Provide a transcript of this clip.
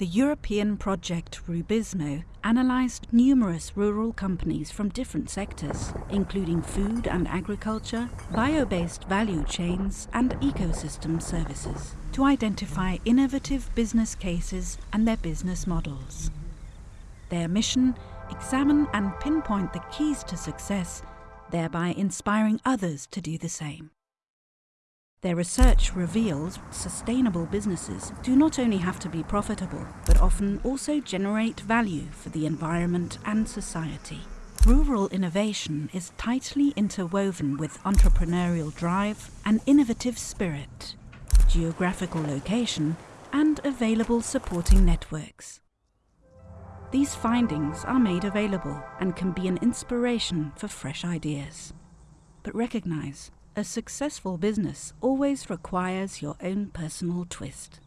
The European project RUBIZMO analysed numerous rural companies from different sectors, including food and agriculture, bio-based value chains and ecosystem services, to identify innovative business cases and their business models. Their mission, examine and pinpoint the keys to success, thereby inspiring others to do the same. Their research reveals sustainable businesses do not only have to be profitable, but often also generate value for the environment and society. Rural innovation is tightly interwoven with entrepreneurial drive and innovative spirit, geographical location, and available supporting networks. These findings are made available and can be an inspiration for fresh ideas. But recognize a successful business always requires your own personal twist.